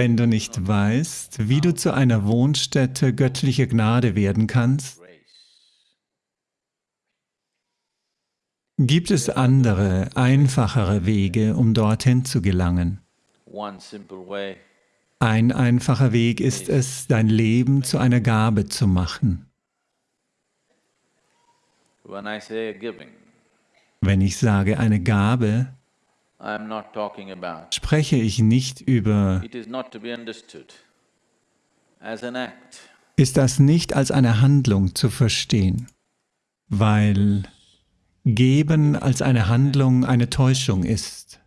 Wenn du nicht weißt, wie du zu einer Wohnstätte göttlicher Gnade werden kannst, gibt es andere, einfachere Wege, um dorthin zu gelangen. Ein einfacher Weg ist es, dein Leben zu einer Gabe zu machen. Wenn ich sage eine Gabe, spreche ich nicht über, ist das nicht als eine Handlung zu verstehen, weil Geben als eine Handlung eine Täuschung ist.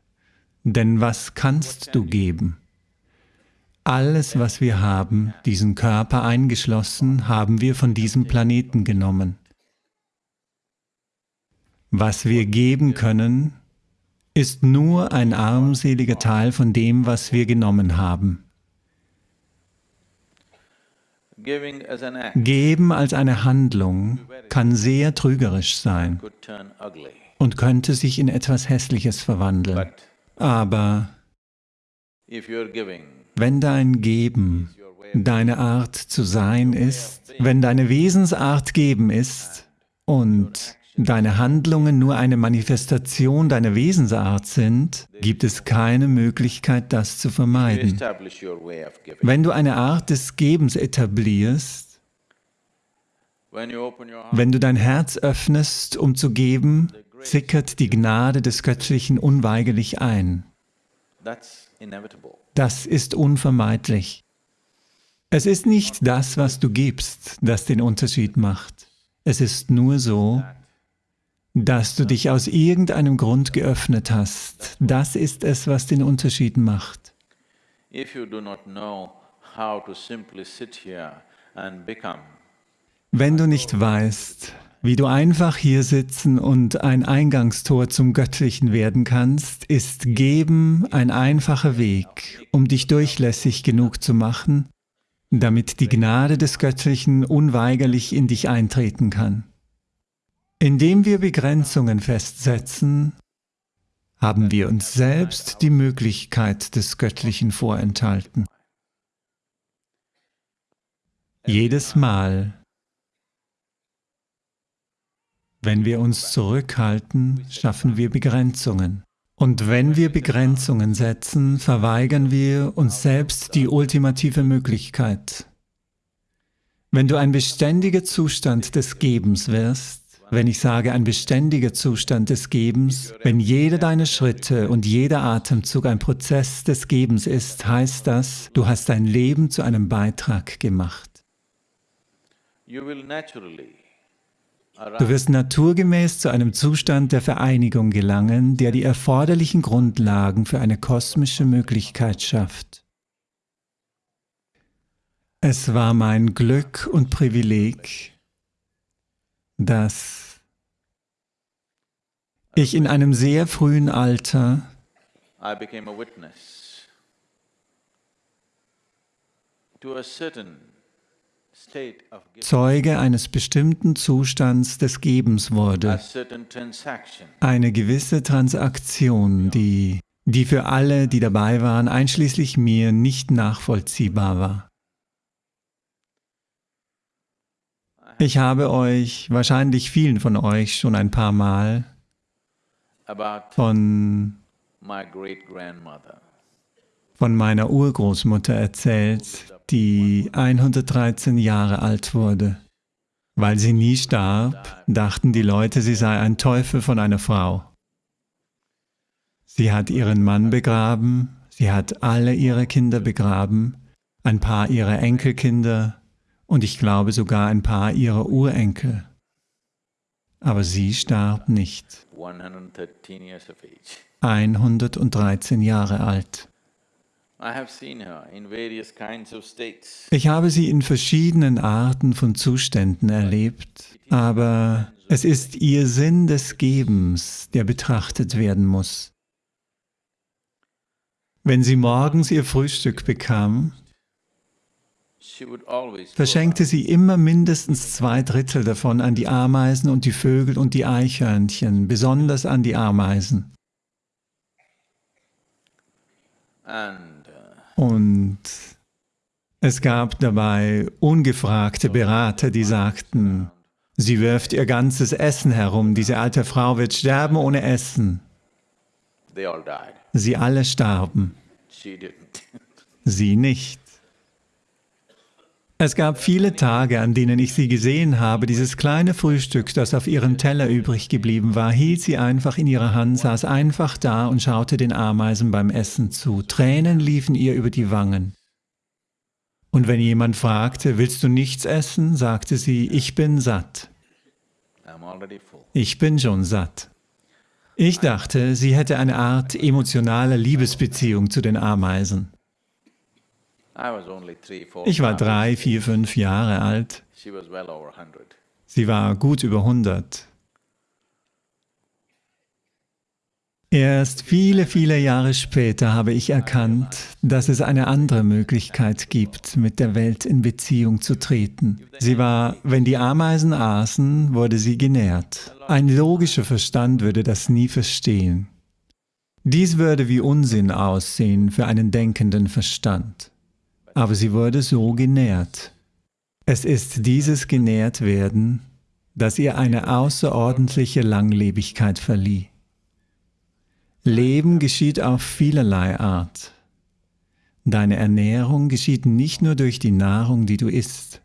Denn was kannst du geben? Alles, was wir haben, diesen Körper eingeschlossen, haben wir von diesem Planeten genommen. Was wir geben können, ist nur ein armseliger Teil von dem, was wir genommen haben. Geben als eine Handlung kann sehr trügerisch sein und könnte sich in etwas Hässliches verwandeln. Aber wenn dein Geben deine Art zu sein ist, wenn deine Wesensart geben ist und deine Handlungen nur eine Manifestation deiner Wesensart sind, gibt es keine Möglichkeit, das zu vermeiden. Wenn du eine Art des Gebens etablierst, wenn du dein Herz öffnest, um zu geben, sickert die Gnade des Göttlichen unweigerlich ein. Das ist unvermeidlich. Es ist nicht das, was du gibst, das den Unterschied macht. Es ist nur so, dass du dich aus irgendeinem Grund geöffnet hast. Das ist es, was den Unterschied macht. Wenn du nicht weißt, wie du einfach hier sitzen und ein Eingangstor zum Göttlichen werden kannst, ist Geben ein einfacher Weg, um dich durchlässig genug zu machen, damit die Gnade des Göttlichen unweigerlich in dich eintreten kann. Indem wir Begrenzungen festsetzen, haben wir uns selbst die Möglichkeit des Göttlichen vorenthalten. Jedes Mal, wenn wir uns zurückhalten, schaffen wir Begrenzungen. Und wenn wir Begrenzungen setzen, verweigern wir uns selbst die ultimative Möglichkeit. Wenn du ein beständiger Zustand des Gebens wirst, wenn ich sage ein beständiger Zustand des Gebens, wenn jeder deiner Schritte und jeder Atemzug ein Prozess des Gebens ist, heißt das, du hast dein Leben zu einem Beitrag gemacht. Du wirst naturgemäß zu einem Zustand der Vereinigung gelangen, der die erforderlichen Grundlagen für eine kosmische Möglichkeit schafft. Es war mein Glück und Privileg, dass ich in einem sehr frühen Alter Zeuge eines bestimmten Zustands des Gebens wurde, eine gewisse Transaktion, die, die für alle, die dabei waren, einschließlich mir, nicht nachvollziehbar war. Ich habe euch, wahrscheinlich vielen von euch, schon ein paar Mal von, von meiner Urgroßmutter erzählt, die 113 Jahre alt wurde. Weil sie nie starb, dachten die Leute, sie sei ein Teufel von einer Frau. Sie hat ihren Mann begraben, sie hat alle ihre Kinder begraben, ein paar ihrer Enkelkinder, und ich glaube sogar ein paar ihrer Urenkel. Aber sie starb nicht. 113 Jahre alt. Ich habe sie in verschiedenen Arten von Zuständen erlebt, aber es ist ihr Sinn des Gebens, der betrachtet werden muss. Wenn sie morgens ihr Frühstück bekam, verschenkte sie immer mindestens zwei Drittel davon an die Ameisen und die Vögel und die Eichhörnchen, besonders an die Ameisen. Uh, Und es gab dabei ungefragte Berater, die sagten, sie wirft ihr ganzes Essen herum, diese alte Frau wird sterben ohne Essen. Sie alle starben. Sie nicht. Es gab viele Tage, an denen ich sie gesehen habe, dieses kleine Frühstück, das auf ihrem Teller übrig geblieben war, hielt sie einfach in ihrer Hand, saß einfach da und schaute den Ameisen beim Essen zu. Tränen liefen ihr über die Wangen. Und wenn jemand fragte, willst du nichts essen, sagte sie, ich bin satt. Ich bin schon satt. Ich dachte, sie hätte eine Art emotionale Liebesbeziehung zu den Ameisen. Ich war drei, vier, fünf Jahre alt. Sie war gut über 100. Erst viele, viele Jahre später habe ich erkannt, dass es eine andere Möglichkeit gibt, mit der Welt in Beziehung zu treten. Sie war, wenn die Ameisen aßen, wurde sie genährt. Ein logischer Verstand würde das nie verstehen. Dies würde wie Unsinn aussehen für einen denkenden Verstand aber sie wurde so genährt. Es ist dieses Genährtwerden, das ihr eine außerordentliche Langlebigkeit verlieh. Leben geschieht auf vielerlei Art. Deine Ernährung geschieht nicht nur durch die Nahrung, die du isst.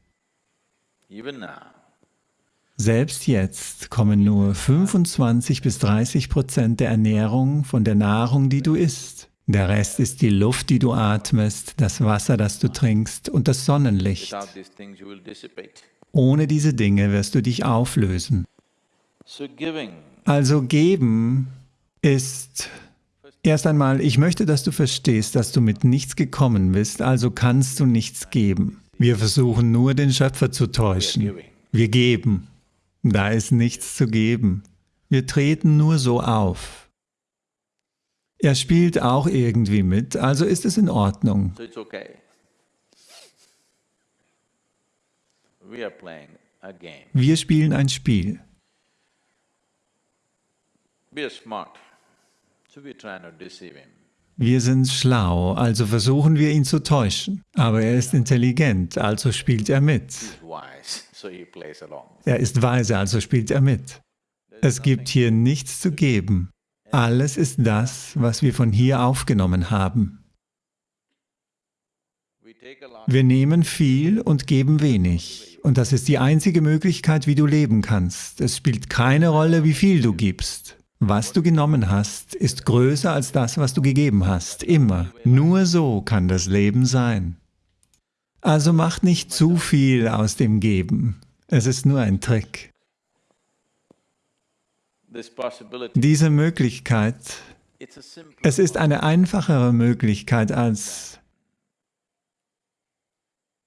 Selbst jetzt kommen nur 25 bis 30 Prozent der Ernährung von der Nahrung, die du isst. Der Rest ist die Luft, die du atmest, das Wasser, das du trinkst und das Sonnenlicht. Ohne diese Dinge wirst du dich auflösen. Also geben ist erst einmal, ich möchte, dass du verstehst, dass du mit nichts gekommen bist, also kannst du nichts geben. Wir versuchen nur, den Schöpfer zu täuschen. Wir geben. Da ist nichts zu geben. Wir treten nur so auf. Er spielt auch irgendwie mit, also ist es in Ordnung. Wir spielen ein Spiel. Wir sind schlau, also versuchen wir ihn zu täuschen. Aber er ist intelligent, also spielt er mit. Er ist weise, also spielt er mit. Es gibt hier nichts zu geben. Alles ist das, was wir von hier aufgenommen haben. Wir nehmen viel und geben wenig. Und das ist die einzige Möglichkeit, wie du leben kannst. Es spielt keine Rolle, wie viel du gibst. Was du genommen hast, ist größer als das, was du gegeben hast. Immer. Nur so kann das Leben sein. Also mach nicht zu viel aus dem Geben. Es ist nur ein Trick. Diese Möglichkeit, es ist eine einfachere Möglichkeit als,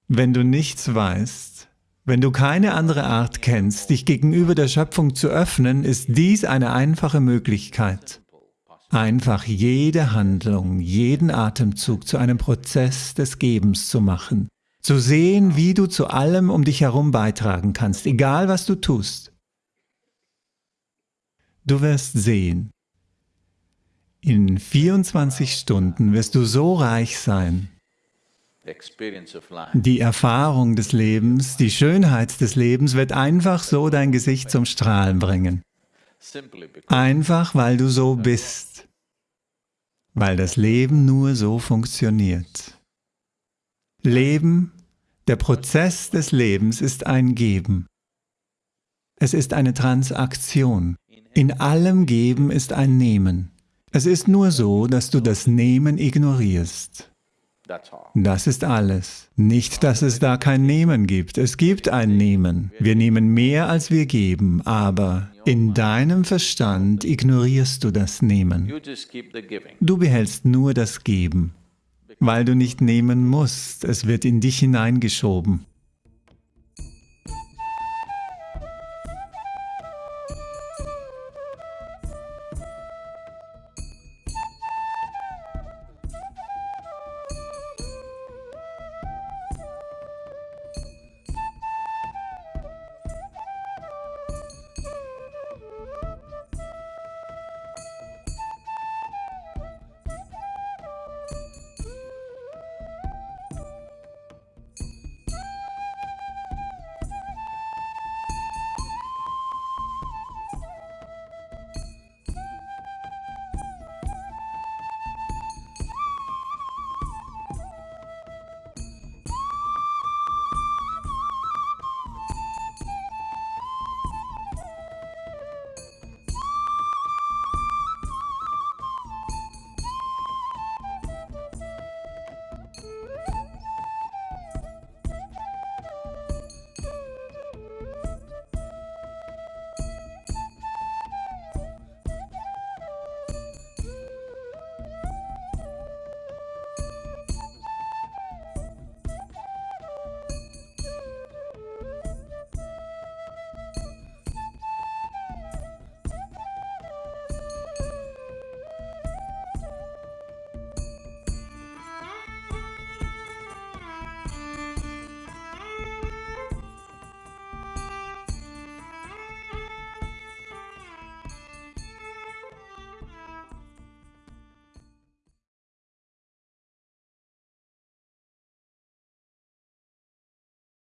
wenn du nichts weißt, wenn du keine andere Art kennst, dich gegenüber der Schöpfung zu öffnen, ist dies eine einfache Möglichkeit. Einfach jede Handlung, jeden Atemzug zu einem Prozess des Gebens zu machen. Zu sehen, wie du zu allem um dich herum beitragen kannst, egal was du tust. Du wirst sehen, in 24 Stunden wirst du so reich sein. Die Erfahrung des Lebens, die Schönheit des Lebens wird einfach so dein Gesicht zum Strahlen bringen. Einfach, weil du so bist. Weil das Leben nur so funktioniert. Leben, der Prozess des Lebens ist ein Geben. Es ist eine Transaktion. In allem Geben ist ein Nehmen. Es ist nur so, dass du das Nehmen ignorierst. Das ist alles. Nicht, dass es da kein Nehmen gibt. Es gibt ein Nehmen. Wir nehmen mehr, als wir geben, aber in deinem Verstand ignorierst du das Nehmen. Du behältst nur das Geben, weil du nicht nehmen musst. Es wird in dich hineingeschoben.